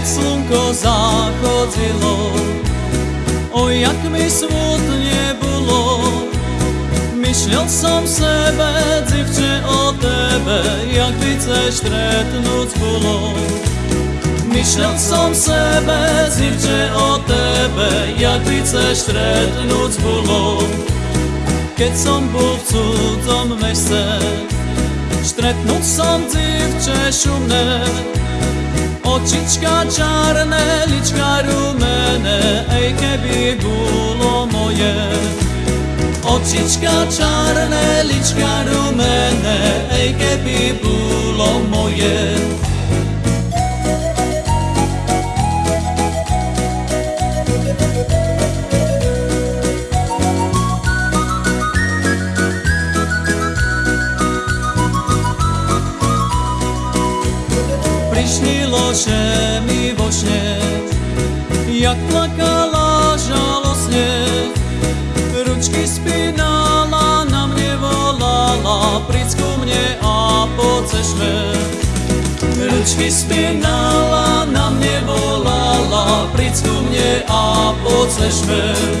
keď slnko zachodzilo, o jak mi smutne bolo. Myšľal som sebe, dzivče o tebe, jak by chceš stretnúť bolo. Myšľal som sebe, dzivče o tebe, jak by chceš stretnúť bolo. Keď som bol v cudzom meste, stretnúť som dzivče šumné, Očička čarné, lička rumené, ej keby bolo moje. Očička čarné, lička rumené, ej keby bolo Prišnilo, že mi vo jak plakala žalostne, ručky spínala, na mne volala, príď ku mne a pocešme. Ručky spínala, na mne volala, príď ku mne a pocešme.